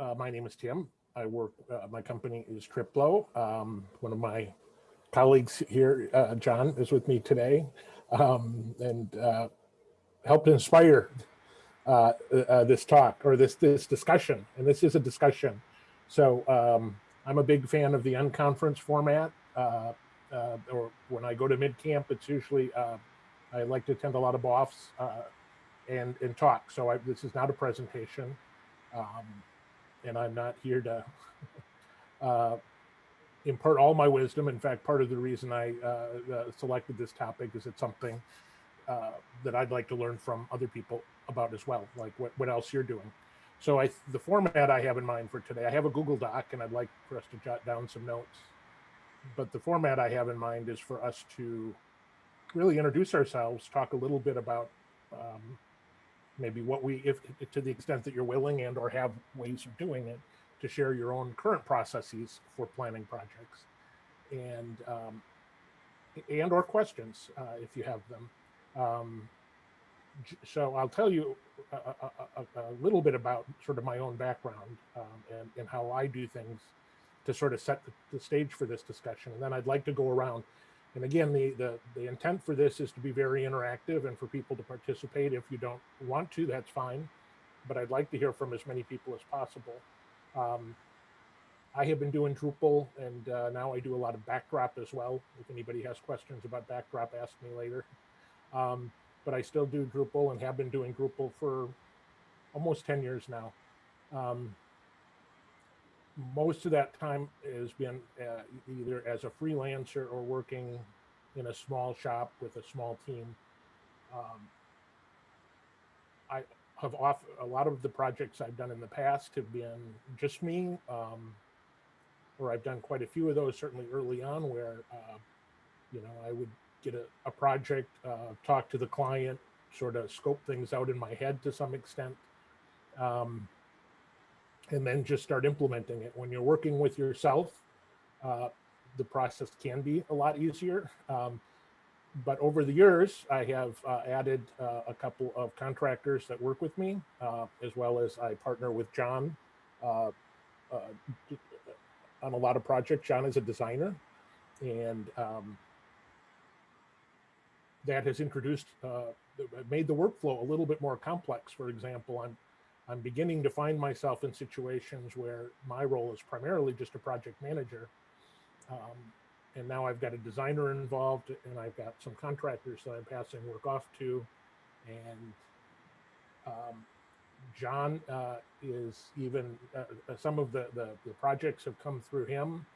Uh, my name is Tim. I work, uh, my company is Triplo. Um, one of my colleagues here, uh, John, is with me today um, and uh, helped inspire uh, uh, this talk or this this discussion. And this is a discussion. So um, I'm a big fan of the unconference format. Or when I go to MidCamp, it's usually I like to attend a lot of BOFs and and talk. So I, this is not a presentation, um, and I'm not here to uh, impart all my wisdom. In fact, part of the reason I uh, uh, selected this topic is it's something uh, that I'd like to learn from other people about as well, like what, what else you're doing. So I, the format I have in mind for today, I have a Google Doc and I'd like for us to jot down some notes. But the format I have in mind is for us to really introduce ourselves, talk a little bit about um, maybe what we, if to the extent that you're willing and or have ways of doing it, to share your own current processes for planning projects and um, and or questions uh, if you have them. Um, so I'll tell you a, a, a, little bit about sort of my own background um, and, and how I do things to sort of set the, the, stage for this discussion. And then I'd like to go around. And again, the, the, the intent for this is to be very interactive and for people to participate. If you don't want to, that's fine. But I'd like to hear from as many people as possible. Um, I have been doing Drupal and uh, now I do a lot of backdrop as well. If anybody has questions about backdrop, ask me later. Um, but I still do Drupal and have been doing Drupal for almost 10 years now. Um, most of that time has been uh, either as a freelancer or working in a small shop with a small team. Um, I have off a lot of the projects I've done in the past have been just me, um, or I've done quite a few of those certainly early on where, uh, you know, I would get a, a project, uh, talk to the client, sort of scope things out in my head to some extent, um, and then just start implementing it. When you're working with yourself, uh, the process can be a lot easier. Um, but over the years, I have uh, added uh, a couple of contractors that work with me, uh, as well as I partner with John uh, uh, on a lot of projects. John is a designer, and um, that has introduced, made the workflow a little bit more complex. For example, I'm, I'm beginning to find myself in situations where my role is primarily just a project manager. Um, and now I've got a designer involved and I've got some contractors that I'm passing work off to. And um, John uh, is even, uh, uh some of the, the, the projects have come through him.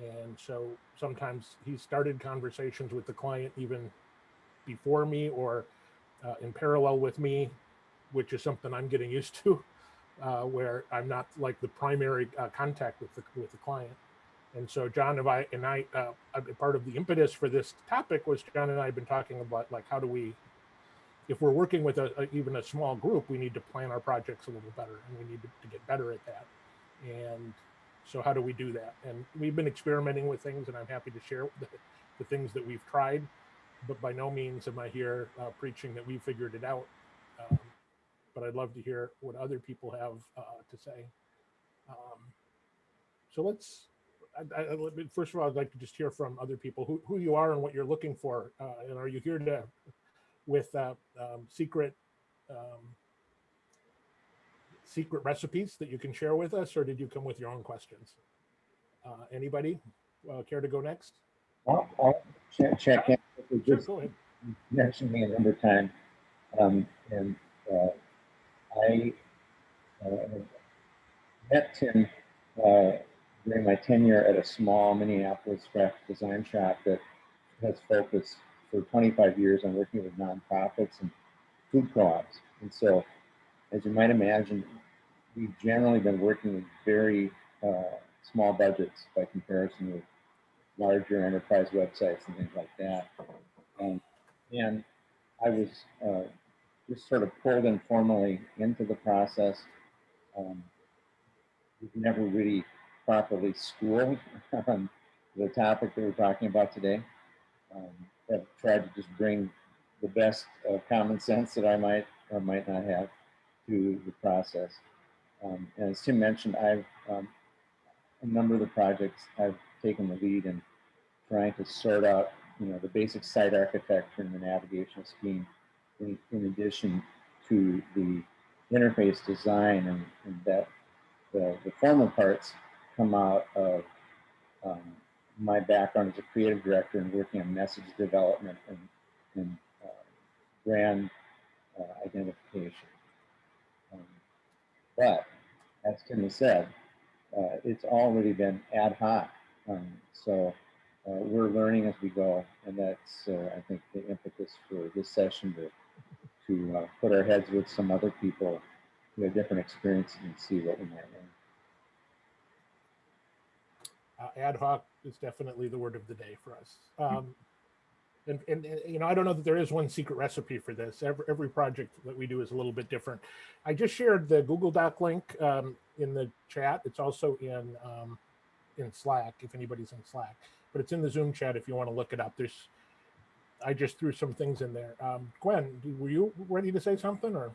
And so sometimes he started conversations with the client even before me or uh, in parallel with me, which is something I'm getting used to, uh, where I'm not like the primary uh, contact with the with the client. And so John and I and I, uh, part of the impetus for this topic was John and I have been talking about like how do we, if we're working with a, a, even a small group, we need to plan our projects a little better, and we need to, to get better at that. And so how do we do that? And we've been experimenting with things, and I'm happy to share the, the things that we've tried but by no means am I here uh, preaching that we figured it out. Um, but I'd love to hear what other people have uh, to say. Um, so let's, I, I, first of all, I'd like to just hear from other people who, who you are and what you're looking for. Uh, and are you here to, with uh, um, secret, um, secret recipes that you can share with us, or did you come with your own questions? Uh, anybody uh, care to go next? I'll, I'll check, check in. Just sure, mentioned me another time, um, and uh, I uh, met Tim uh, during my tenure at a small Minneapolis graphic design shop that has focused for 25 years on working with nonprofits and food co-ops. And so, as you might imagine, we've generally been working with very uh, small budgets by comparison with larger enterprise websites and things like that. Um, and I was uh, just sort of pulled informally into the process. Um, we've never really properly schooled on the topic that we're talking about today. Um, I've tried to just bring the best uh, common sense that I might or might not have to the process. Um, and as Tim mentioned, I've um, a number of the projects I've taken the lead in trying to sort out, you know, the basic site architecture and the navigational scheme, in, in addition to the interface design, and, and that the, the formal parts come out of um, my background as a creative director and working on message development and, and uh, brand uh, identification. Um, but as Tim has said, uh, it's already been ad hoc. Um, so uh, we're learning as we go, and that's uh, I think the impetus for this session to to uh, put our heads with some other people who have different experiences and see what we might learn. uh, ad hoc is definitely the word of the day for us. Um, and, and, and, you know, I don't know that there is one secret recipe for this. Every, every project that we do is a little bit different. I just shared the Google Doc link um, in the chat. It's also in um, in Slack if anybody's in Slack, but it's in the Zoom chat if you want to look it up. There's, I just threw some things in there. Um, Gwen, were you ready to say something or?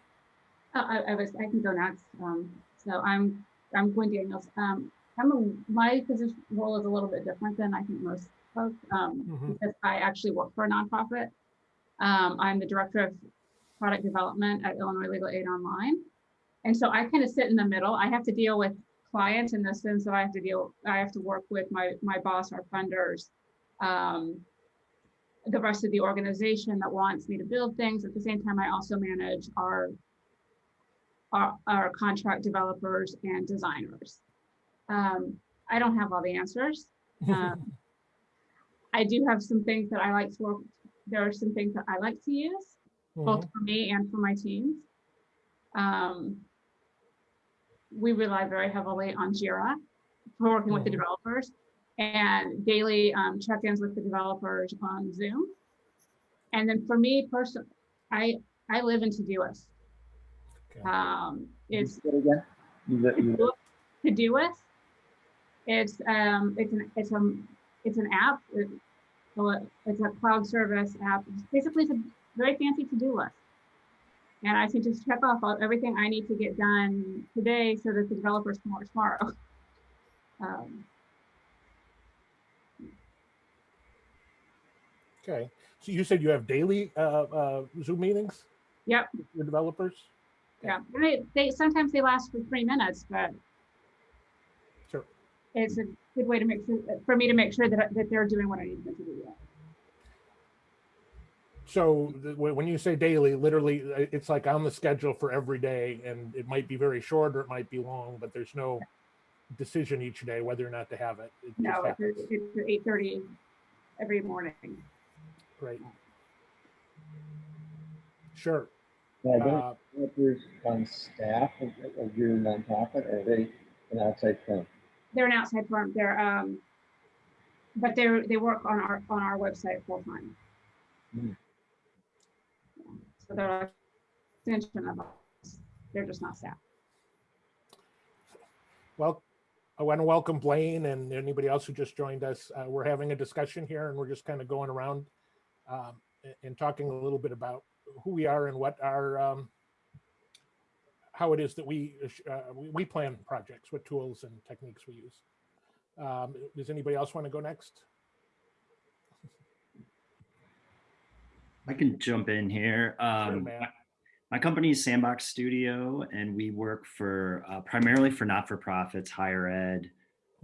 Uh, I, I was. I can go next. Um, so I'm I'm Gwen Daniels. Um, I'm a, my position role is a little bit different than I think most folks um, Mhm. because I actually work for a nonprofit. Um, I'm the director of product development at Illinois Legal Aid Online, and so I kind of sit in the middle. I have to deal with clients in the sense that I have to deal. I have to work with my my boss, our funders, um, the rest of the organization that wants me to build things. At the same time, I also manage our our, our contract developers and designers. Um, I don't have all the answers. Um, I do have some things that I like to work. There are some things that I like to use, both Mhm. for me and for my teams. Um, we rely very heavily on Jira for working with the Mhm. developers and daily um, check-ins with the developers on Zoom. And then for me personally, I I live in Todoist. Okay. Um, it's again. Todoist. It's um it's an it's a it's an app. It- it's a cloud service app. It's basically, it's a very fancy to-do list. And I can just check off all, everything I need to get done today so that the developers can work tomorrow. Um, Okay. So you said you have daily uh, uh, Zoom meetings? Yep. with Your developers? yeah, And they, sometimes they last for three minutes, but Sure. it's a good way to make sure for me to make sure that that they're doing what I need them to do. So when you say daily, literally, uh, it's like on the schedule for every day, and it might be very short or it might be long, but there's no decision each day whether or not to have it. It No, it's happens. it's at eight thirty every morning. Great. Sure. are Uh, developers on staff of, of your nonprofit, or are they an outside firm? They're an outside firm. They're um, but they're they work on our on our website full time. Hmm. So they're an extension of us. They're just not staff. Well, I want to welcome Blaine and anybody else who just joined us. Uh, we're having a discussion here and we're just kind of going around um, and talking a little bit about who we are and what our, um, how it is that we, uh, we, we plan projects, what tools and techniques we use. Um, does anybody else want to go next? I can jump in here. Um, my- my company is Sandbox Studio, and we work for uh, primarily for not-for-profits, higher ed,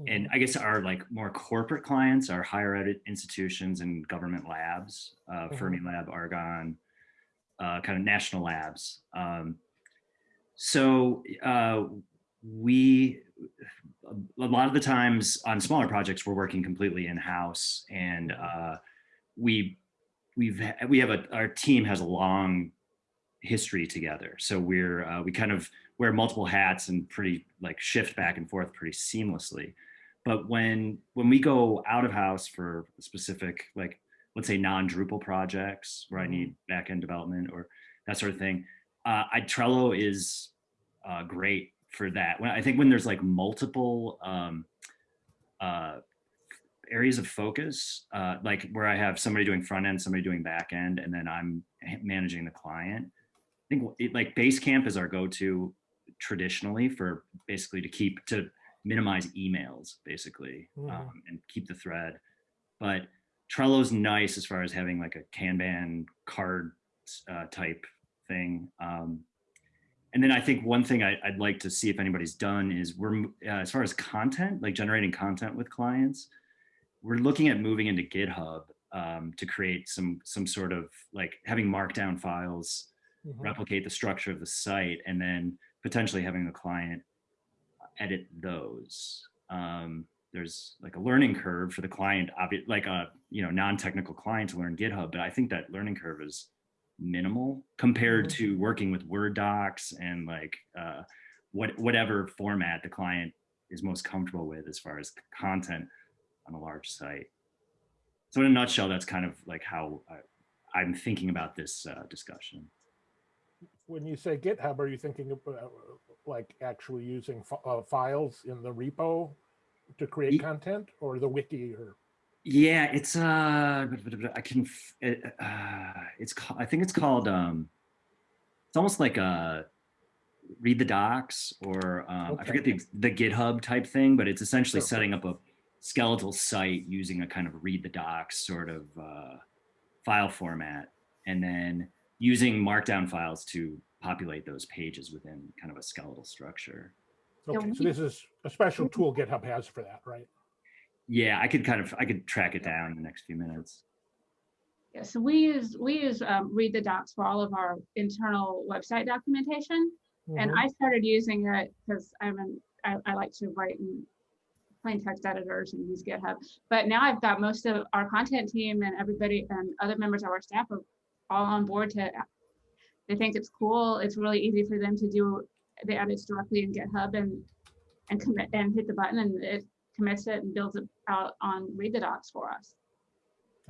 and I guess our like more corporate clients are higher ed institutions and government labs, uh, Mhm. Fermilab, Argonne, uh, kind of national labs. Um, so uh, we, a lot of the times on smaller projects, we're working completely in-house, and uh, we we've we have a our team has a long history together so we're uh, we kind of wear multiple hats and pretty like shift back and forth pretty seamlessly but when when we go out of house for specific like let's say non-drupal projects where i Mhm. need back-end development or that sort of thing uh, I, trello is uh, great for that when i think when there's like multiple um, uh, areas of focus, uh, like where I have somebody doing front end, somebody doing back end, and then I'm managing the client. I think it, like Basecamp is our go-to traditionally for basically to keep to minimize emails basically Mhm. um, and keep the thread. But Trello's nice as far as having like a Kanban card uh, type thing. Um, and then I think one thing I, would like to see if anybody's done is we're uh, as far as content, like generating content with clients, we're looking at moving into GitHub um, to create some some sort of like having markdown files Mhm. replicate the structure of the site and then potentially having the client edit those. Um, there's like a learning curve for the client, like a you know non-technical client to learn GitHub, but I think that learning curve is minimal compared Mhm. to working with Word docs and like uh, what whatever format the client is most comfortable with as far as content on a large site. So in a nutshell, that's kind of like how I, I'm thinking about this uh, discussion. When you say GitHub, are you thinking uh, like actually using uh, files in the repo to create Ye- content or the wiki or? Yeah, it's uh, I can, it, uh, it's I think it's called um, it's almost like a read the docs or um, I forget the the GitHub type thing, but it's essentially Sure. setting up a skeletal site using a kind of read the docs sort of uh, file format, and then using Markdown files to populate those pages within kind of a skeletal structure. Okay, so this is a special tool GitHub has for that, right? Yeah, I could kind of I could track it down in the next few minutes. Yeah, so we use, we use um, Read the Docs for all of our internal website documentation. And Mhm. I started using it because I'm an, I, I like to write in plain text editors and use GitHub. But now I've got most of our content team and everybody and other members of our staff are all on board to, they think it's cool. It's really easy for them to do the edits directly in GitHub and, and commit and hit the button and it commits it and builds it out on Read the Docs for us.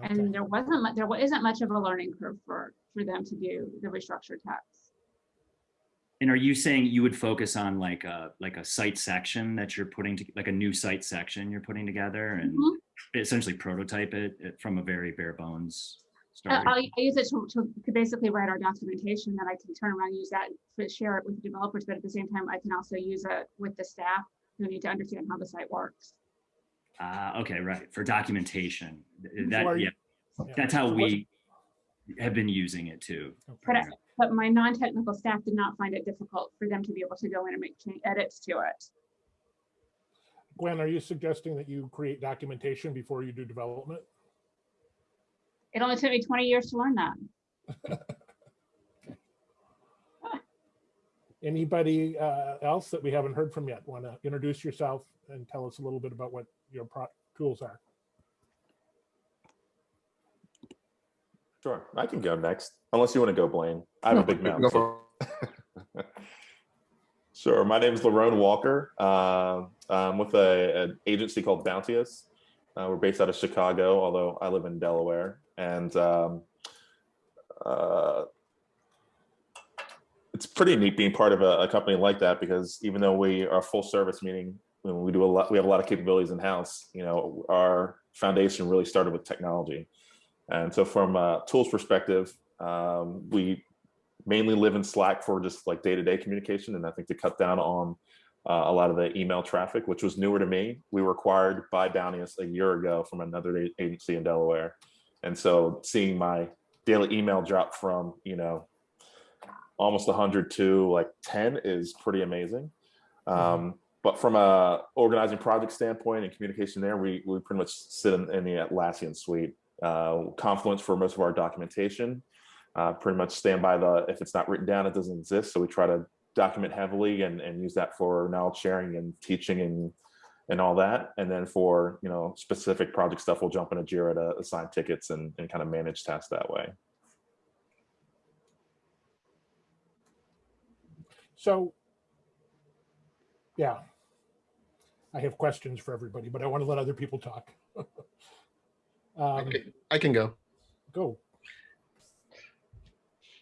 Okay. And there wasn't, there isn't much of a learning curve for, for them to do the restructured text. And are you saying you would focus on like a like a site section that you're putting to like a new site section you're putting together and Mhm. essentially prototype it from a very bare bones? I I use it to, to to basically write our documentation that I can turn around and use that to share it with the developers, but at the same time, I can also use it with the staff who need to understand how the site works. Ah, okay, right. For documentation. Th- So are That you- yeah, Yeah. that's how So we have been using it too. But I- But my non-technical staff did not find it difficult for them to be able to go in and make edits to it. Gwen, are you suggesting that you create documentation before you do development? It only took me 20 years to learn that. Anybody uh, else that we haven't heard from yet? Want to introduce yourself and tell us a little bit about what your pro- tools are? Sure, I can go next, unless you want to go, Blaine. I have a big mouth. So- Sure, my name is Larone Walker. Uh, I'm with a, an agency called Bounteous. Uh, we're based out of Chicago, although I live in Delaware. And um, uh, it's pretty neat being part of a, a company like that because even though we are full service, meaning we do a lot, we have a lot of capabilities in house. You know, our foundation really started with technology. And so, from a tools perspective, um, we mainly live in Slack for just like day to day communication. And I think to cut down on uh, a lot of the email traffic, which was newer to me, we were acquired by Bounteous a year ago from another agency in Delaware. And so, seeing my daily email drop from, you know, almost 100 to like 10 is pretty amazing. Um, but from a organizing project standpoint and communication there, we, we pretty much sit in, in the Atlassian suite. Uh, Confluence for most of our documentation, uh, pretty much stand by the, if it's not written down, it doesn't exist. So we try to document heavily and, and use that for knowledge sharing and teaching and, and all that. And then for, you know, specific project stuff, we'll jump into Jira to assign tickets and, and kind of manage tasks that way. So, yeah, I have questions for everybody, but I want to let other people talk. I Um, can- I can go. Go.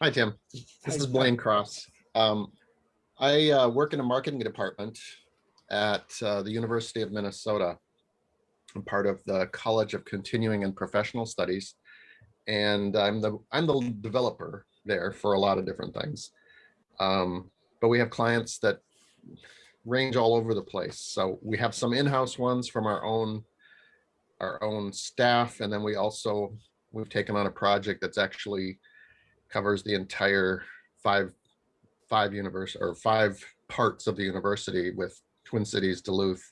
Hi, Tim. Hi, This is Tim. Blaine Cross. Um, I uh, work in a marketing department at uh, the University of Minnesota. I'm part of the College of Continuing and Professional Studies, and I'm the I'm the developer there for a lot of different things. Um, but we have clients that range all over the place. So we have some in-house ones from our own our own staff, and then we also we've taken on a project that's actually covers the entire five five universe or five parts of the university with Twin Cities, Duluth,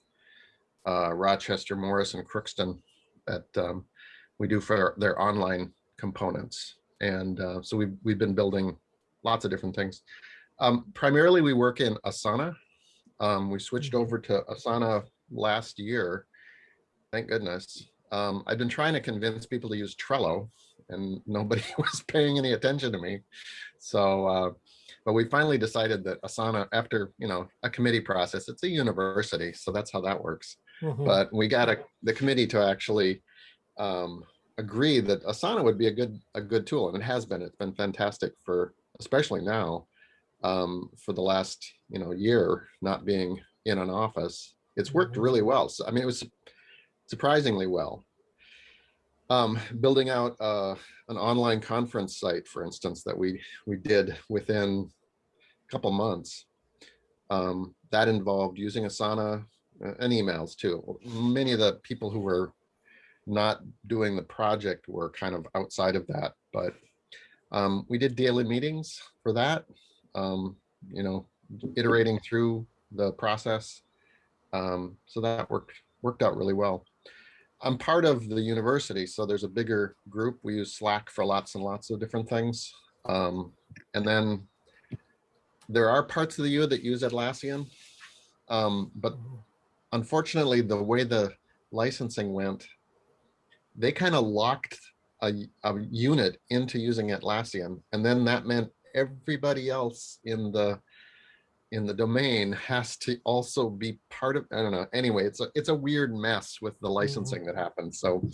uh, Rochester, Morris, and Crookston that um, we do for their online components. And uh, so we've, we've been building lots of different things. Um, primarily, we work in Asana. Um, we switched over to Asana last year. Thank goodness. Um, I've been trying to convince people to use Trello and nobody was paying any attention to me. So, uh, but we finally decided that Asana, after, you know, a committee process, it's a university. So that's how that works Mhm. but we got a, the committee to actually um, agree that Asana would be a good a good tool, and it has been. It's been fantastic for especially now um, for the last you know year not being in an office. It's worked Mhm. really well. So I mean, it was surprisingly well. Um, building out uh, an online conference site, for instance, that we we did within a couple months. Um, that involved using Asana uh, and emails too. Many of the people who were not doing the project were kind of outside of that, but um, we did daily meetings for that. Um, you know, iterating through the process. Um, so that worked worked out really well. I'm part of the university, so there's a bigger group. We use Slack for lots and lots of different things. Um, and then there are parts of the U that use Atlassian, um, but unfortunately, the way the licensing went, they kind of locked a, a unit into using Atlassian, and then that meant everybody else in the in the domain has to also be part of. I don't know. Anyway, it's a it's a weird mess with the licensing that happened. So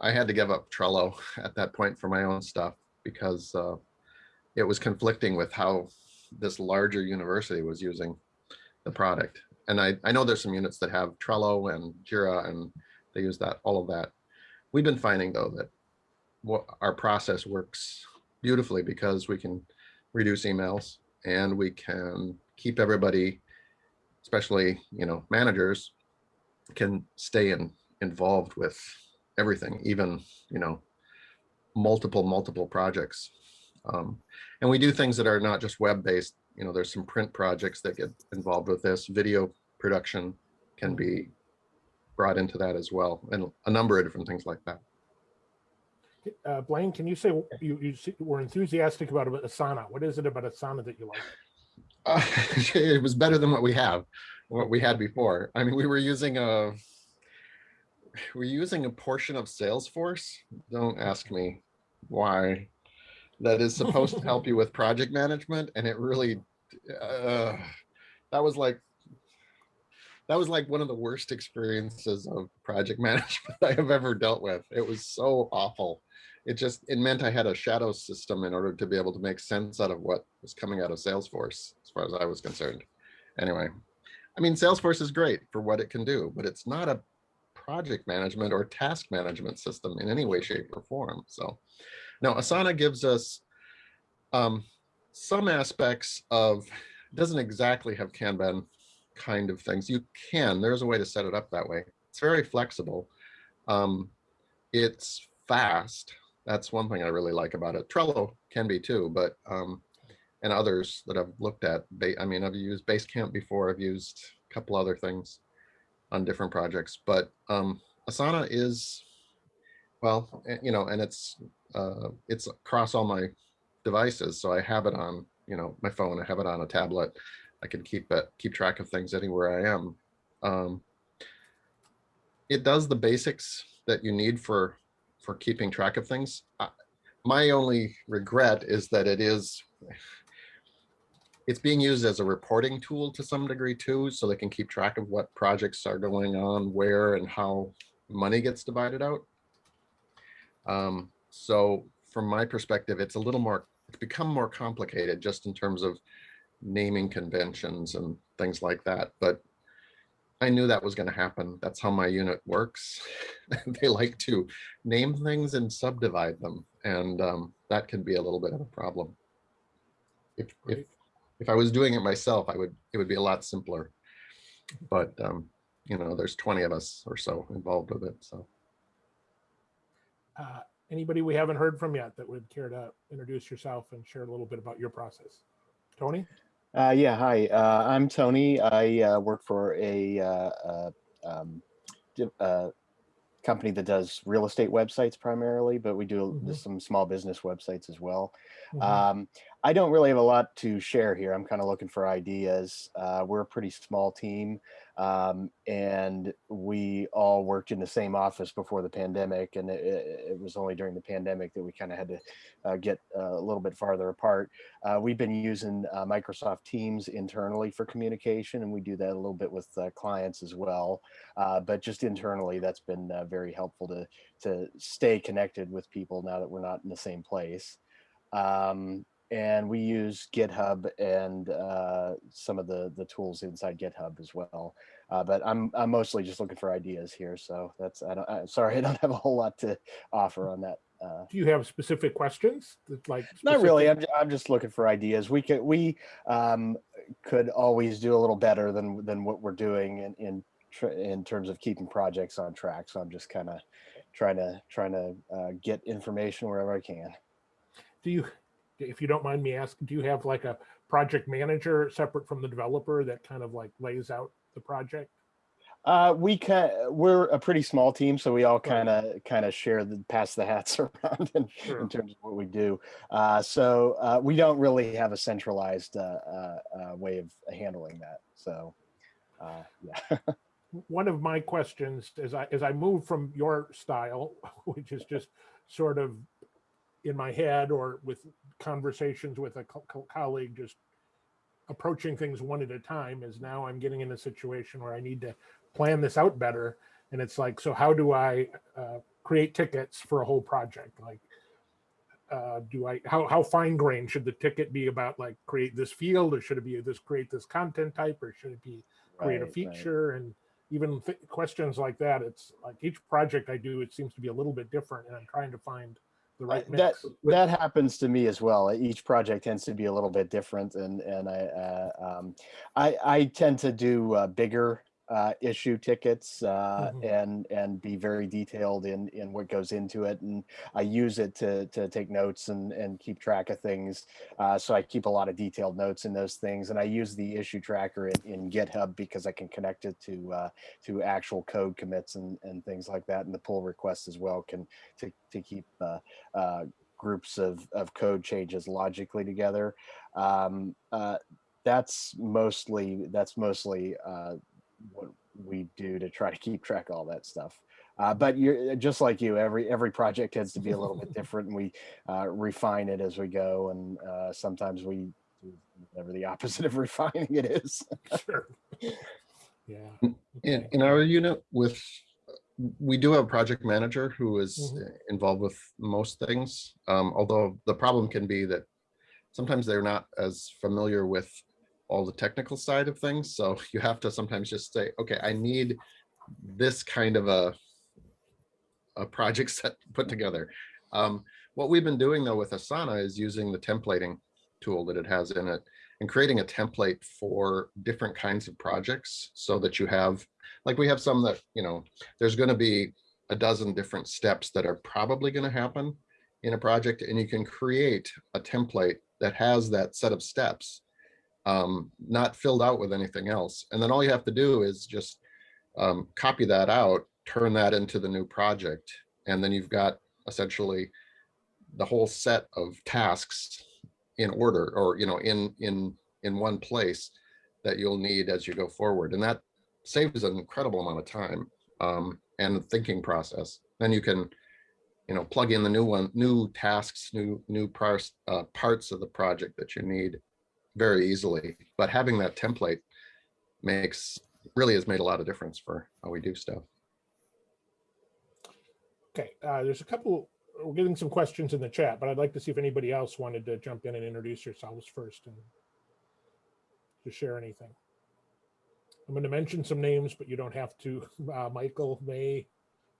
I had to give up Trello at that point for my own stuff because uh, it was conflicting with how this larger university was using the product and I, I know there's some units that have Trello and Jira and they use that, all of that. We've been finding though that what our process works beautifully because we can reduce emails and we can keep everybody, especially, you know, managers can stay in, involved with everything, even, you know, multiple, multiple projects. Um, and we do things that are not just web-based, you know, there's some print projects that get involved with this. Video production can be brought into that as well, and a number of different things like that. Uh, Blaine, can you say you, you were enthusiastic about Asana? What is it about Asana that you like? Uh, it was better than what we have, what we had before. I mean, we were using a, we're using a portion of Salesforce. Don't ask me why. That is supposed to help you with project management, and it really, uh, that was like, that was like one of the worst experiences of project management I have ever dealt with. It was so awful. It just, it meant I had a shadow system in order to be able to make sense out of what was coming out of Salesforce, as far as I was concerned. Anyway, I mean, Salesforce is great for what it can do, but it's not a project management or task management system in any way, shape, or form. So now Asana gives us um, some aspects of, doesn't exactly have Kanban kind of things. You can, there's a way to set it up that way. It's very flexible. Um, it's fast. That's one thing I really like about it. Trello can be too, but um, and others that I've looked at. Ba- I mean, I've used Basecamp before. I've used a couple other things on different projects, but um, Asana is well, you know, and it's uh, it's across all my devices. So I have it on, you know, my phone. I have it on a tablet. I can keep it, keep track of things anywhere I am. Um, it does the basics that you need for for keeping track of things. Uh, my only regret is that it is it's being used as a reporting tool to some degree too, so they can keep track of what projects are going on, where and how money gets divided out. Um, so from my perspective, it's a little more, it's become more complicated just in terms of naming conventions and things like that. But I knew that was going to happen. That's how my unit works. they like to name things and subdivide them. And um, that can be a little bit of a problem. If, if, if I was doing it myself, I would, it would be a lot simpler. But, um, you know, there's 20 of us or so involved with it, so. Uh, Anybody we haven't heard from yet that would care to introduce yourself and share a little bit about your process? Tony? Uh, yeah, hi. Uh, I'm Tony. I uh, work for a uh, uh, um, uh, company that does real estate websites primarily, but we do Mhm. some small business websites as well. Mhm. Um, I don't really have a lot to share here. I'm kind of looking for ideas. Uh, we're a pretty small team, um, and we all worked in the same office before the pandemic. And it, it was only during the pandemic that we kind of had to uh, get uh, a little bit farther apart. Uh, we've been using uh, Microsoft Teams internally for communication, and we do that a little bit with uh, clients as well. Uh, but just internally, that's been very helpful to to stay connected with people now that we're not in the same place. Um, and we use GitHub and uh, some of the the tools inside GitHub as well. Uh, but I'm I'm mostly just looking for ideas here, so that's I don't I, sorry I don't have a whole lot to offer on that. Uh, Do you have specific questions that like? not really. I'm, I'm just looking for ideas. We could we um, could always do a little better than than what we're doing in in tr- in terms of keeping projects on track. So I'm just kind of trying to trying to uh, get information wherever I can. Do you, if you don't mind me asking, do you have like a project manager separate from the developer that kind of like lays out the project? Uh, we can we're a pretty small team, so we all kind of kind of share the pass the hats around in, Sure. in terms of what we do. Uh, so uh, we don't really have a centralized uh, uh, uh, way of handling that. So uh, yeah. one of my questions as I as I move from your style, which is just sort of in my head or with conversations with a co- co- colleague, just approaching things one at a time, is now I'm getting in a situation where I need to plan this out better. And it's like, so how do I uh, create tickets for a whole project? Like, uh, do I how how fine grained should the ticket be about like create this field or should it be this create this content type or should it be create a Right, right. feature and even questions like that it's like each project i do it seems to be a little bit different and i'm trying to find the right that that happens to me as well. Each project tends to be a little bit different, and and I uh, um, I I tend to do uh, bigger uh, issue tickets uh, Mhm. and and be very detailed in in what goes into it, and I use it to to take notes and and keep track of things. Uh, so I keep a lot of detailed notes in those things, and I use the issue tracker in, in GitHub because I can connect it to uh, to actual code commits and and things like that, and the pull requests as well can to to keep. Uh, uh, groups of, of code changes logically together. Um, uh, that's mostly that's mostly uh, what we do to try to keep track of all that stuff. Uh, but you're just like you. Every every project tends to be a little bit different, and we uh, refine it as we go. And uh, sometimes we do whatever the opposite of refining it is. sure yeah In, okay. in our unit with, we do have a project manager who is Mhm. uh, involved with most things. Um, although the problem can be that sometimes they're not as familiar with all the technical side of things. So you have to sometimes just say, okay, I need this kind of a, a project set put together. Um, what we've been doing though with Asana is using the templating tool that it has in it and creating a template for different kinds of projects so that you have, like we have some that, you know, there's going to be a dozen different steps that are probably going to happen in a project and you can create a template that has that set of steps um, not filled out with anything else. And then all you have to do is just um, copy that out, turn that into the new project. And then you've got essentially the whole set of tasks in order or, you know, in, in, in one place that you'll need as you go forward. And that saves an incredible amount of time um, and thinking process. Then you can, you know, plug in the new one, new tasks, new, new parts, uh, parts of the project that you need very easily. But having that template makes, really has made a lot of difference for how we do stuff. okay uh, there's a couple we're getting some questions in the chat but i'd like to see if anybody else wanted to jump in and introduce yourselves first and to share anything i'm going to mention some names but you don't have to uh, michael may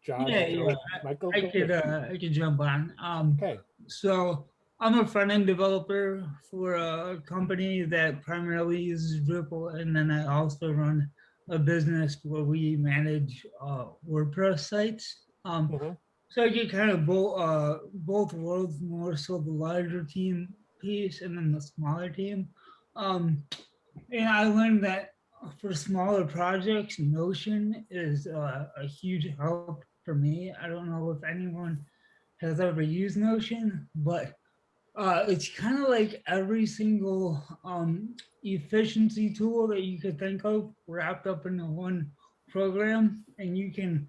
john Yeah, Joe. yeah, michael I go could, uh, I could jump on. Um, okay so I'm a front end developer for a company that primarily uses Drupal, and then I also run a business where we manage uh, WordPress sites. Um, Mhm. so I get kind of both uh, both worlds, more so the larger team piece and then the smaller team. Um, and I learned that for smaller projects, Notion is uh, a huge help for me. I don't know if anyone has ever used Notion, but uh, it's kind of like every single um, efficiency tool that you could think of wrapped up into one program, and you can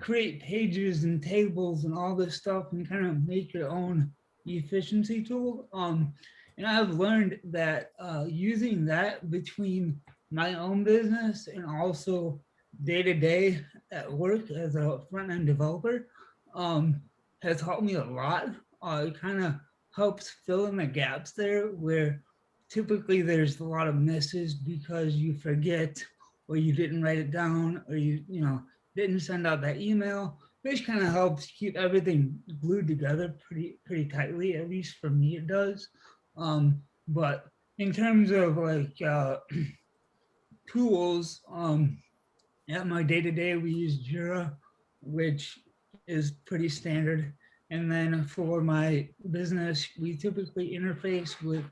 create pages and tables and all this stuff and kind of make your own efficiency tool. Um, and I've learned that uh, using that between my own business and also day to day at work as a front end developer um, has helped me a lot. Uh, it kind of helps fill in the gaps there where typically there's a lot of misses because you forget or you didn't write it down or you you know didn't send out that email which kind of helps keep everything glued together pretty pretty tightly at least for me it does. Um but in terms of like uh tools um at my day-to-day we use jira which is pretty standard and then for my business, we typically interface with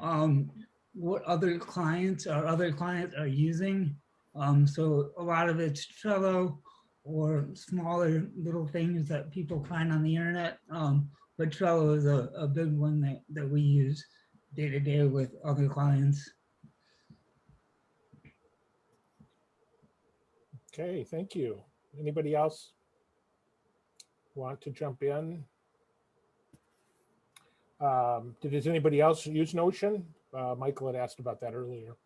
um, what other clients or other clients are using. Um, so a lot of it's Trello or smaller little things that people find on the internet. Um, but Trello is a, a big one that, that we use day to day with other clients. Okay, thank you. Anybody else want to jump in? Um, did, does anybody else use Notion? Uh, Michael had asked about that earlier.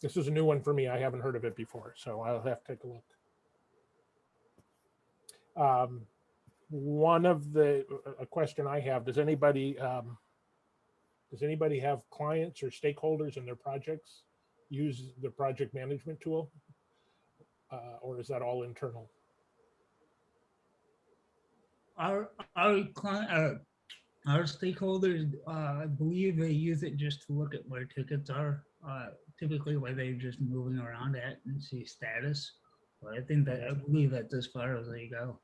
This is a new one for me. I haven't heard of it before, so I'll have to take a look. Um, one of the, a question I have, does anybody, um, does anybody have clients or stakeholders in their projects use the project management tool? Uh, or is that all internal? Our, our client, uh, our stakeholders, uh, I believe they use it just to look at where tickets are, uh, typically where they're just moving around at and see status. But I think that, I believe that's as far as they go.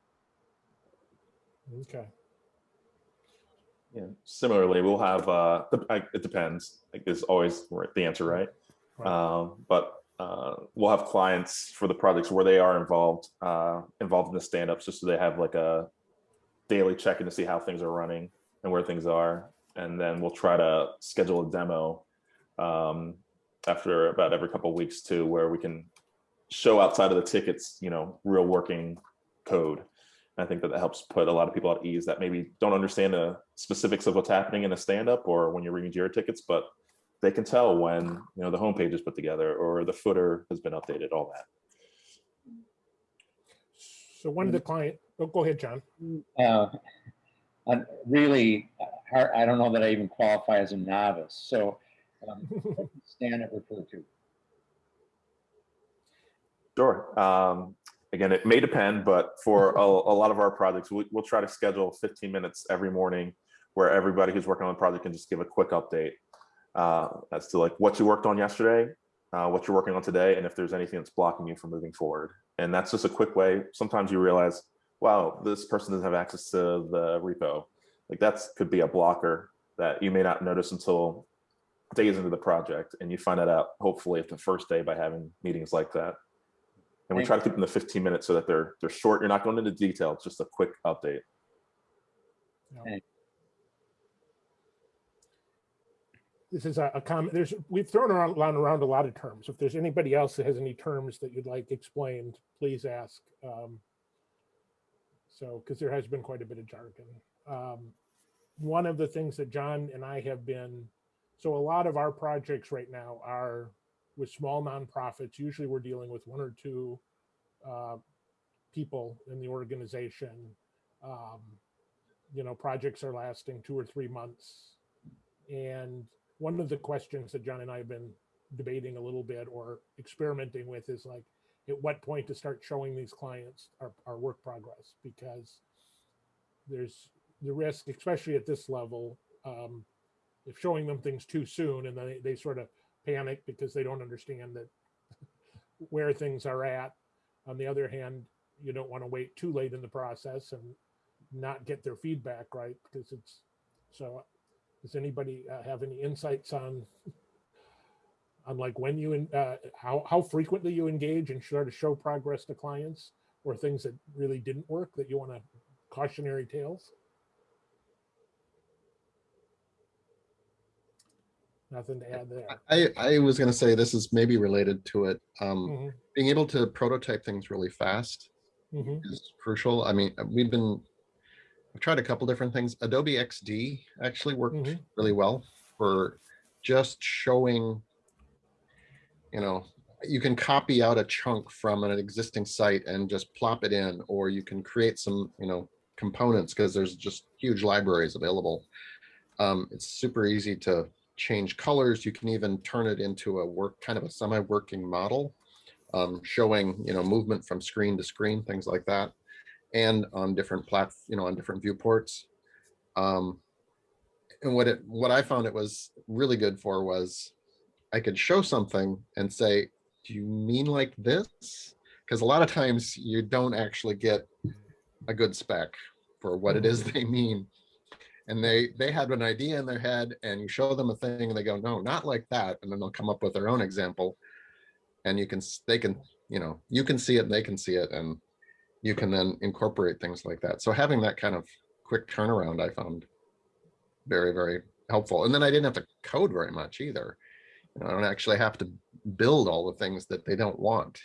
Okay. Yeah. Similarly, we'll have, uh, the- I- it depends, like is always right- the answer, right? Right. Um, but, uh, we'll have clients for the projects where they are involved, uh, involved in the stand-ups, just so they have like a daily check-in to see how things are running and where things are. And then we'll try to schedule a demo, um, after about every couple weeks too, where we can show outside of the tickets, you know, real working code. And I think that that helps put a lot of people at ease that maybe don't understand the specifics of what's happening in a stand-up or when you're reading Jira tickets, but they can tell when you know the homepage is put together or the footer has been updated, all that. So one of the client, oh, go ahead, John. uh, I'm really, uh, I don't know that I even qualify as a novice, so um, what does Stan refer to. Sure. Um, again, it may depend, but for a, a lot of our projects, we, we'll try to schedule 15 minutes every morning where everybody who's working on the project can just give a quick update uh, as to like what you worked on yesterday, uh, what you're working on today, and if there's anything that's blocking you from moving forward. And that's just a quick way. Sometimes you realize, wow, this person doesn't have access to the repo. Like that's could be a blocker that you may not notice until days into the project. And you find that out hopefully at the first day by having meetings like that. And we Thank try to keep them to 15 minutes so that they're they're short. You're not going into detail. It's just a quick update. This is a, a comment, there's, we've thrown around, around a lot of terms. If there's anybody else that has any terms that you'd like explained, please ask. Um, So, because there has been quite a bit of jargon. Um, One of the things that John and I have been, so a lot of our projects right now are with small nonprofits. Usually we're dealing with one or two uh, people in the organization. Um, You know, projects are lasting two or three months. And one of the questions that John and I have been debating a little bit or experimenting with is like, at what point to start showing these clients our, our work progress? Because there's, the risk, especially at this level, um, if showing them things too soon and then they, they sort of panic because they don't understand that where things are at. On the other hand, you don't want to wait too late in the process and not get their feedback right because it's so. Does anybody uh, have any insights on on like when you and uh, how how frequently you engage and sort of show progress to clients or things that really didn't work that you want to cautionary tales? Nothing to add there. I, I was gonna say this is maybe related to it. Um, Mhm, being able to prototype things really fast mhm, is crucial. I mean, we've been, I've tried a couple different things. Adobe XD actually worked Mhm. really well for just showing, you know, you can copy out a chunk from an existing site and just plop it in, or you can create some, you know, components because there's just huge libraries available. Um, it's super easy to change colors. You can even turn it into a work, kind of a semi-working model, um, showing, you know, movement from screen to screen, things like that and on different plat, you know, on different viewports. Um, and what it, what I found it was really good for was I could show something and say, do you mean like this? Because a lot of times you don't actually get a good spec for what it is they mean. And they, they had an idea in their head and you show them a thing and they go, no, not like that. And then they'll come up with their own example. And you can, they can, you know, you can see it and they can see it. And you can then incorporate things like that. So having that kind of quick turnaround, I found very, very helpful. And then I didn't have to code very much either. You know, I don't actually have to build all the things that they don't want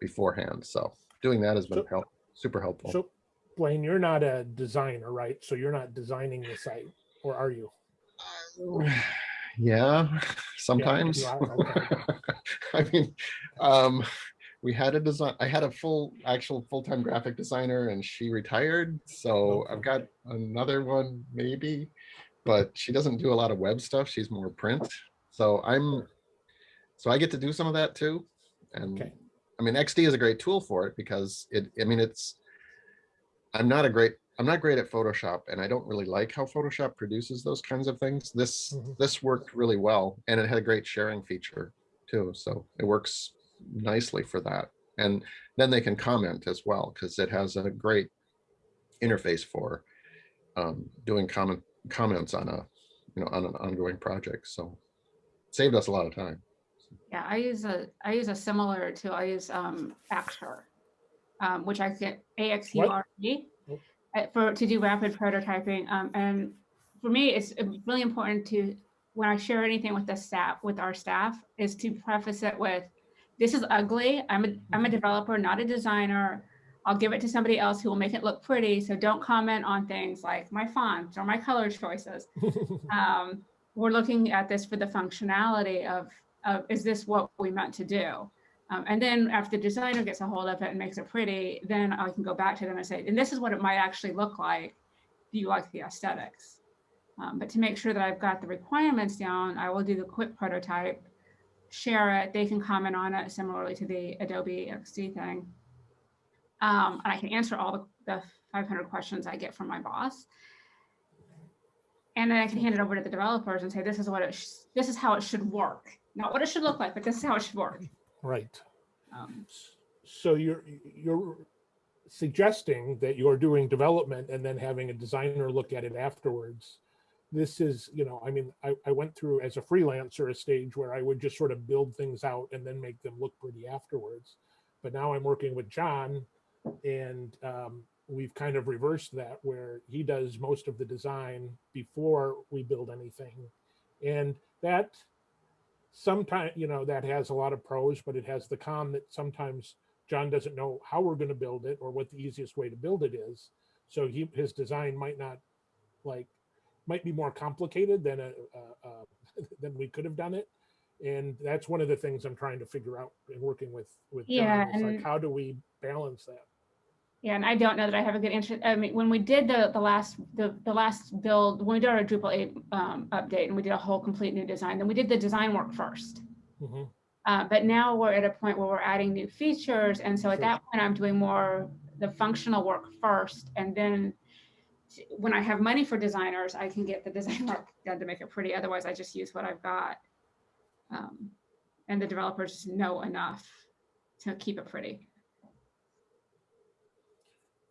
beforehand. So doing that has been So- help, super helpful. So Blaine, you're not a designer, right? So you're not designing the site or are you? yeah, sometimes. are, okay. I mean, um, we had a design, I had a full, actual full-time graphic designer and she retired. So I've got another one maybe, but she doesn't do a lot of web stuff. She's more print. So I'm, so I get to do some of that too. And Okay. I mean, XD is a great tool for it because it, I mean, it's, I'm not a great, I'm not great at Photoshop and I don't really like how Photoshop produces those kinds of things. This, Mhm. this worked really well and it had a great sharing feature too. So it works nicely for that. And then they can comment as well because it has a great interface for um, doing comment comments on a, you know, on an ongoing project. So saved us a lot of time. Yeah, I use a, I use a similar to, I use um Axure, um, which I get A-X-U-R-E uh, for, to do rapid prototyping. Um, and for me, it's uh, really important to, when I share anything with the staff, with our staff, is to preface it with, this is ugly. I'm a, I'm a developer, not a designer. I'll give it to somebody else who will make it look pretty. So don't comment on things like my fonts or my color choices um, we're looking at this for the functionality of, of is this what we meant to do? Um, and then after the designer gets a hold of it and makes it pretty, then I can go back to them and say, and this is what it might actually look like. Do you like the aesthetics? Um, but to make sure that I've got the requirements down, I will do the quick prototype, share it. They can comment on it similarly to the Adobe XD thing. Um, and I can answer all the, the 500 questions I get from my boss. And then I can hand it over to the developers and say, this is what it, this is how it should work. Not what it should look like, but this is how it should work. Right. Um, So you're, you're suggesting that you're doing development and then having a designer look at it afterwards. This is, you know, I mean, I, I went through as a freelancer a stage where I would just sort of build things out and then make them look pretty afterwards. But now I'm working with John and um, we've kind of reversed that where he does most of the design before we build anything. And that sometimes, you know, that has a lot of pros, but it has the con that sometimes John doesn't know how we're going to build it or what the easiest way to build it is. So he, his design might not like, might be more complicated than a, a, a than we could have done it. And that's one of the things I'm trying to figure out in working with, with John. Yeah, like, and- how do we balance that? Yeah, and I don't know that I have a good answer. I mean, when we did the, the last, the, the last build, when we did our Drupal 8 um, update and we did a whole complete new design, then we did the design work first. Mhm. Uh, but now we're at a point where we're adding new features. And so at Sure. that point, I'm doing more the functional work first. And then when I have money for designers, I can get the design work done to make it pretty. Otherwise, I just use what I've got. Um, and the developers know enough to keep it pretty.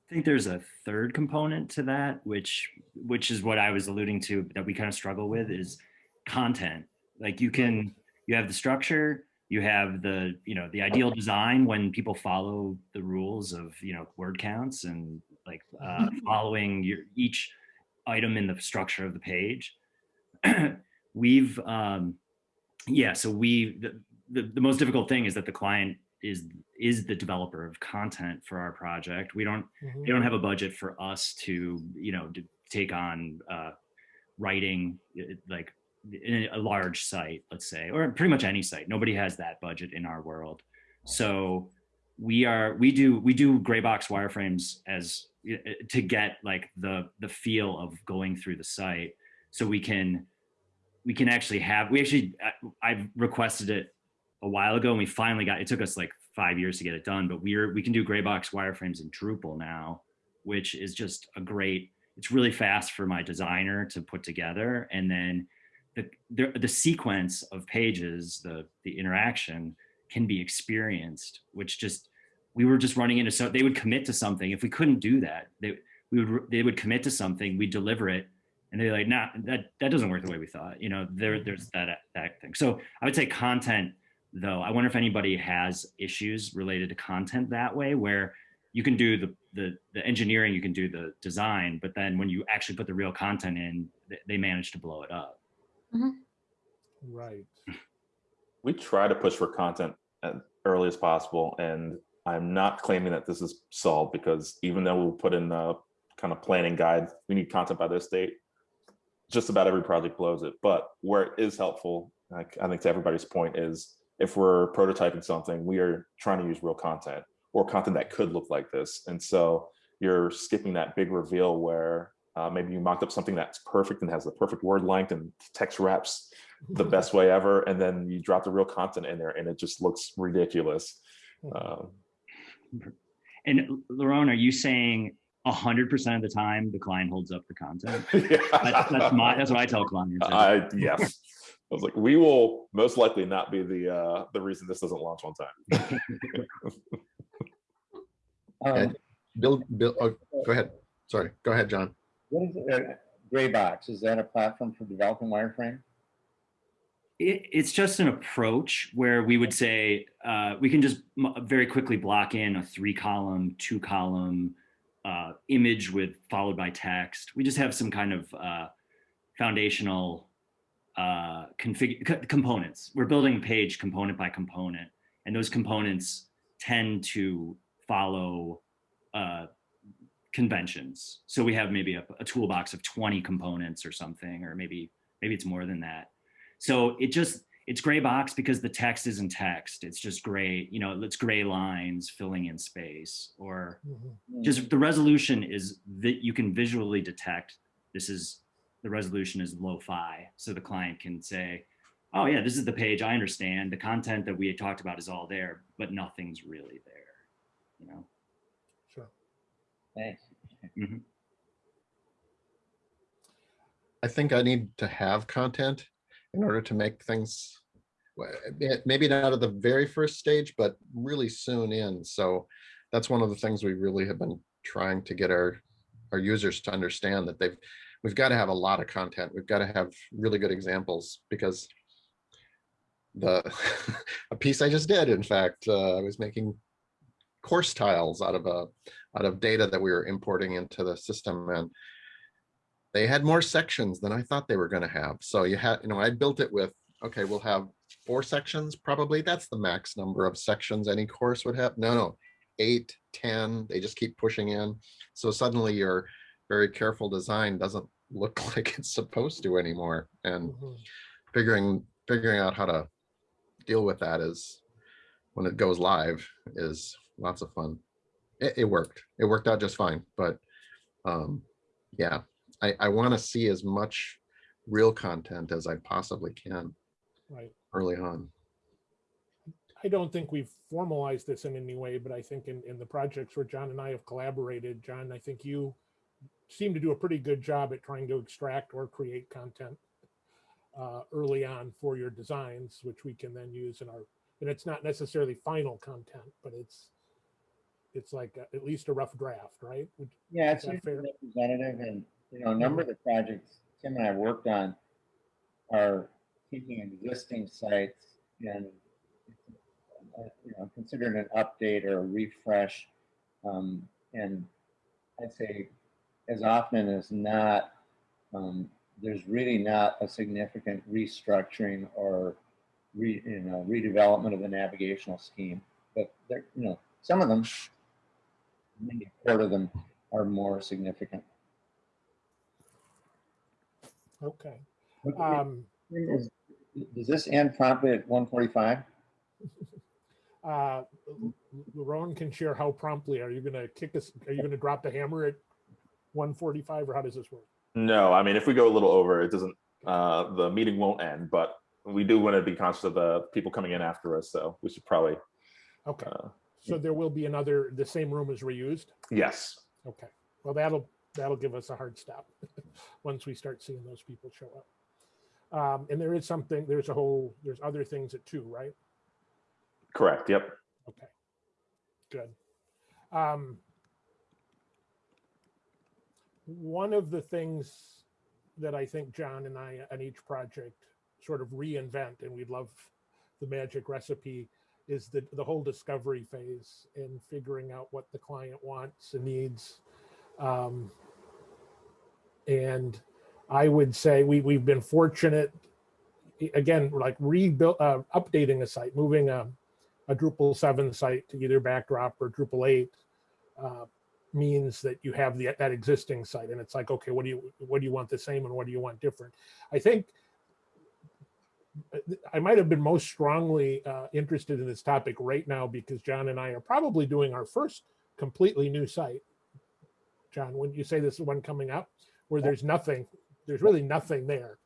I think there's a third component to that, which which is what I was alluding to that we kind of struggle with is content. Like you can you have the structure, you have the you know the ideal design when people follow the rules of you know word counts and like uh, following your each item in the structure of the page. We've um, yeah, so we the, the the most difficult thing is that the client is is the developer of content for our project. We don't Mhm. they don't have a budget for us to you know to take on uh, writing like in a large site let's say or pretty much any site nobody has that budget in our world so we are we do we do gray box wireframes as uh, to get like the the feel of going through the site. So we can we can actually have we actually i've requested it a while ago and we finally got it took us like five years to get it done but we're we can do gray box wireframes in drupal now which is just a great it's really fast for my designer to put together. And then the the, the sequence of pages the the interaction can be experienced which just we were just running into so they would commit to something. If we couldn't do that they we would they would commit to something we deliver it and they're like nah that that doesn't work the way we thought you know there mm-hmm. there's that that thing. So i would say content though i wonder if anybody has issues related to content that way where you can do the the the engineering you can do the design but then when you actually put the real content in th- they manage to blow it up. Mm-hmm. Right. we try to push for content as early as possible and i'm not claiming that this is solved because even though we'll put in the kind of planning guide we need content by this date just about every project blows it. But where it is helpful like i think to everybody's point is if we're prototyping something we are trying to use real content or content that could look like this. And so you're skipping that big reveal where uh, maybe you mocked up something that's perfect and has the perfect word length and text wraps the best way ever and then you drop the real content in there and it just looks ridiculous. Um, and Laurent, are you saying hundred percent of the time the client holds up the content? That's, that's my that's what i tell clients. I, yes. I was like we will most likely not be the uh the reason this doesn't launch on time. Um, Bill, Bill, oh, go ahead. Sorry, go ahead, John. What is, uh, Graybox, is that a platform for developing wireframe? It, it's just an approach where we would say uh, we can just very quickly block in a three column, two column uh, image with followed by text. We just have some kind of uh, foundational uh, config co- components. We're building a page component by component, and those components tend to follow uh, conventions. So we have maybe a, a toolbox of 20 components or something, or maybe maybe it's more than that. So it just it's gray box because the text isn't text. It's just gray, you know, it's gray lines filling in space or Mhm. just the resolution is that you can visually detect this is the resolution is low-fi. So the client can say, oh yeah, this is the page. I understand the content that we had talked about is all there, but nothing's really there, you know? Sure. Thanks. I think I need to have content in order to make things, maybe not at the very first stage, but really soon in. So that's one of the things we really have been trying to get our, our users to understand that they've, we've got to have a lot of content. We've got to have really good examples because the, a piece I just did, in fact, uh, I was making course tiles out of a, out of data that we were importing into the system and they had more sections than I thought they were going to have. So you had, you know, I built it with, okay, we'll have four sections, probably. That's the max number of sections any course would have. No, no, eight, ten. they just keep pushing in. So suddenly your very careful design doesn't look like it's supposed to anymore. And Mhm. figuring, figuring out how to deal with that is when it goes live is lots of fun. It, it worked. It worked out just fine. But um, yeah, I, I want to see as much real content as I possibly can Right. early on. I don't think we've formalized this in any way, but I think in, in the projects where John and I have collaborated, John, I think you seem to do a pretty good job at trying to extract or create content uh, early on for your designs, which we can then use in our, and it's not necessarily final content, but it's, it's like a- at least a rough draft, right? Would- Yeah, it's fair? representative and, you know, a number of the projects Tim and I worked on are taking existing sites and, uh, you know, considered an update or a refresh. Um, and I'd say as often as not, um, there's really not a significant restructuring or re, you know, redevelopment of the navigational scheme. But there, you know, some of them, maybe a quarter of them are more significant. Okay. Um, is- Does this end promptly at one forty-five? uh, Rowan can share how promptly, are you gonna kick us, are you gonna drop the hammer at one forty-five or how does this work? No, I mean, if we go a little over, it doesn't, uh, the meeting won't end, but we do want to be conscious of the people coming in after us, so we should probably, Okay, uh, so there will be another, the same room is reused? yes. Okay, well, that'll, that'll give us a hard stop once we start seeing those people show up. Um, and there is something, there's a whole, there's other things at two, right? Correct, yep. Okay, good. Um, one of the things that I think John and I on each project sort of reinvent, and we'd love the magic recipe, is the, the whole discovery phase and figuring out what the client wants and needs. Um, and I would say we, we've been fortunate, again, like rebuild, uh, updating a site, moving a, a Drupal 7 site to either backdrop or Drupal 8 uh, means that you have the, that existing site and it's like, okay, what do you, what do you want the same and what do you want different? I think uh, I might have been most strongly uh, interested in this topic right now because John and I are probably doing our first completely new site. John, wouldn't you say this is one coming up where there's nothing, there's really nothing there.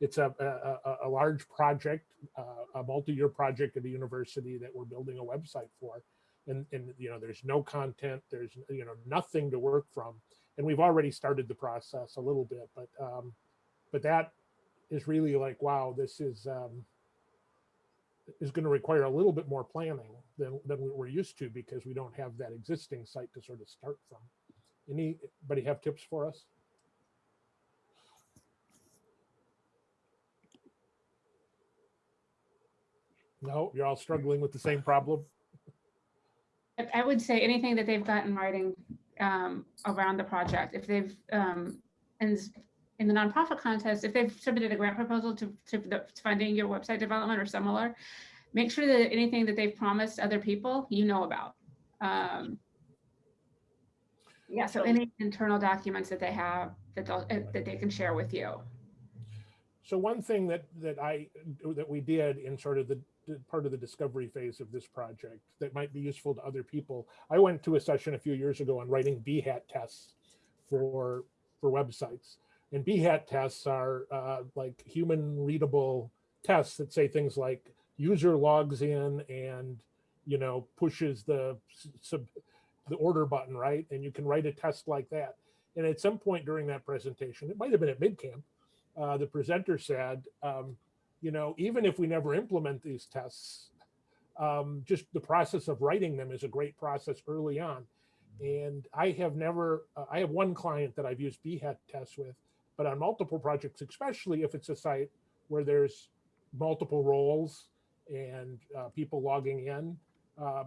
It's a, a, a- large project, uh, a multi-year project at the university that we're building a website for. And, and, you know, there's no content, there's, you know, nothing to work from. And we've already started the process a little bit, but, um, but that is really like, wow, this is, um, is going to require a little bit more planning than, than we we're used to because we don't have that existing site to sort of start from. Anybody have tips for us? No, you're all struggling with the same problem? I- I would say anything that they've got in writing um, around the project, if they've, um, and in the nonprofit contest, if they've submitted a grant proposal to, to the- to funding your website development or similar, make sure that anything that they've promised other people, you know about. Um, Yeah, so any internal documents that they have that they'll, uh, that they can share with you. So one thing that, that I, that we did in sort of the part of the discovery phase of this project that might be useful to other people. I went to a session a few years ago on writing Behat tests for, for websites. And Behat tests are uh, like human readable tests that say things like user logs in and, you know, pushes the sub, the order button, right? And you can write a test like that. And at some point during that presentation, it might have been at MidCamp, uh, the presenter said, um, you know, even if we never implement these tests, um, just the process of writing them is a great process early on. And I have never, uh, I have one client that I've used Behat tests with, but on multiple projects, especially if it's a site where there's multiple roles and uh, people logging in, um,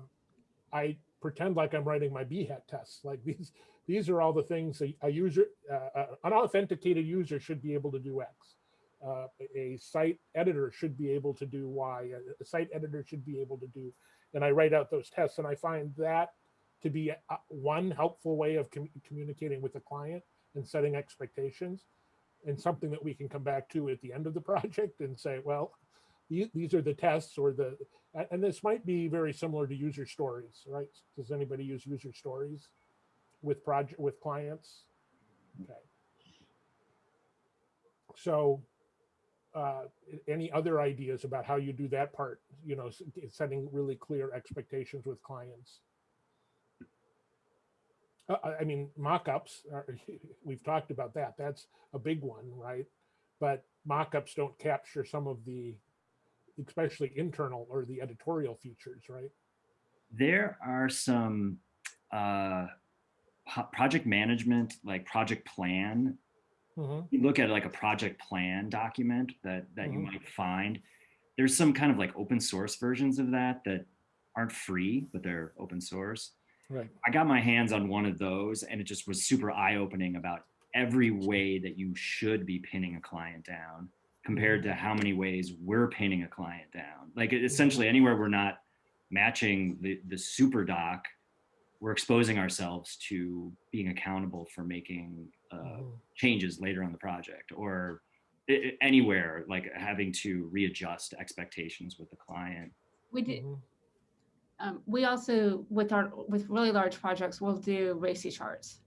I pretend like I'm writing my Behat tests. Like these, these are all the things a, a user, uh, uh, an authenticated user should be able to do X. Uh, a site editor should be able to do Y. A, a site editor should be able to do, and I write out those tests, and I find that to be one helpful way of com- communicating with the client and setting expectations, and something that we can come back to at the end of the project and say, well, these are the tests or the, and this might be very similar to user stories, right? Does anybody use user stories with project with clients? Okay. So, uh, any other ideas about how you do that part? You know, setting really clear expectations with clients. Uh, I I mean, mock-ups, we've talked about that. That's a big one, right? But mock-ups don't capture some of the, especially internal or the editorial features, right? There are some uh, project management, like project plan. Mhm. You look at like a project plan document that that you Mhm. might find. There's some kind of like open source versions of that that aren't free, but they're open source. Right. I got my hands on one of those and it just was super eye opening about every way that you should be pinning a client down compared to how many ways we're pinning a client down. Like essentially anywhere we're not matching the, the super doc, we're exposing ourselves to being accountable for making uh, Mhm. changes later on the project or i- i- anywhere like having to readjust expectations with the client. We did, Mhm. um, we also, with our, with really large projects, we'll do RACI charts.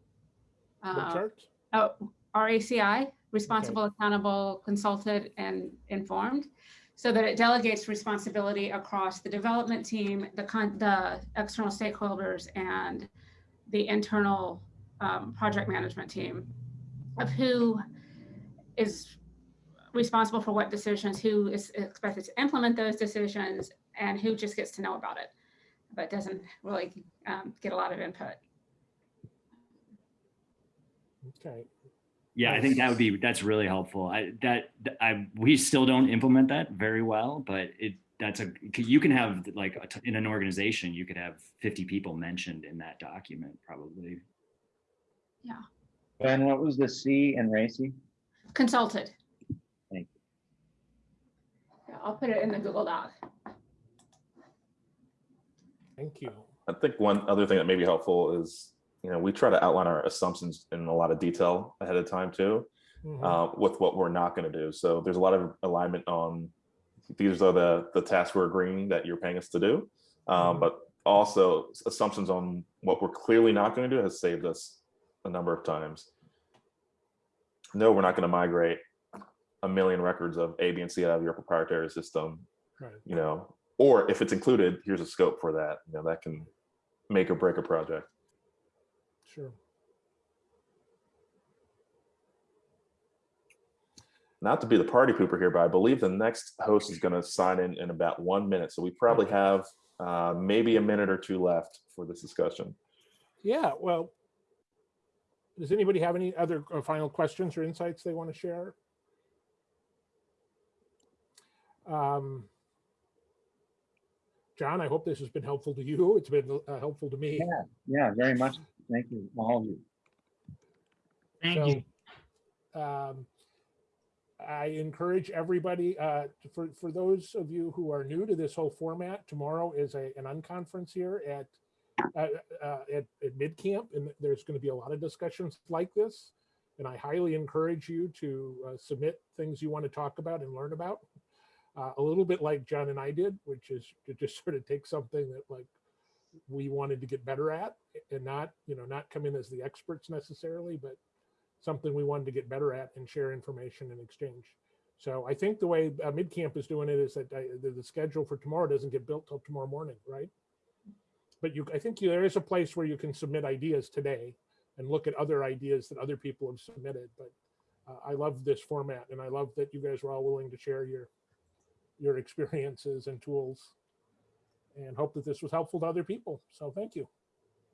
What Uh, charts? Oh, RACI, responsible, accountable, consulted, and informed. So that it delegates responsibility across the development team, the con, the external stakeholders and the internal um, project management team of who is responsible for what decisions, who is expected to implement those decisions, and who just gets to know about it, but doesn't really um, get a lot of input. Okay. Yeah, I think that would be that's really helpful. I that I we still don't implement that very well, but it that's a you can have like a t- in an organization you could have 50 people mentioned in that document probably. Ben, what was the C in RACI? Consulted. Thank you. Yeah, I'll put it in the Google Doc. Thank you. I think one other thing that may be helpful is, you know, we try to outline our assumptions in a lot of detail ahead of time too, Mhm. uh, with what we're not going to do. So there's a lot of alignment on these are the the tasks we're agreeing that you're paying us to do, um, Mhm. but also assumptions on what we're clearly not going to do has saved us a number of times. No, we're not going to migrate a million records of A, B, and C out of your proprietary system Right. you know, or if it's included, here's a scope for that, you know, that can make or break a project. Sure. Not to be the party pooper here, but I believe the next host is going to sign in in about one minute. So we probably have uh, maybe a minute or two left for this discussion. Yeah, well, does anybody have any other uh, final questions or insights they want to share? Um, John, I hope this has been helpful to you. It's been uh, helpful to me. Yeah, yeah, very much. Thank you, all of you. Thank you. Um, I encourage everybody, uh, for, for those of you who are new to this whole format, tomorrow is a, an unconference here at, at, at MidCamp, and there's going to be a lot of discussions like this. And I highly encourage you to uh, submit things you want to talk about and learn about. Uh, a little bit like John and I did, which is to just sort of take something that like we wanted to get better at and not, you know, not come in as the experts necessarily, but something we wanted to get better at and share information and exchange. So I think the way uh, MidCamp is doing it is that uh, the, the schedule for tomorrow doesn't get built till tomorrow morning, right? But you, I think there is a place where you can submit ideas today and look at other ideas that other people have submitted. But uh, I love this format and I love that you guys were all willing to share your, your experiences and tools and hope that this was helpful to other people. So thank you.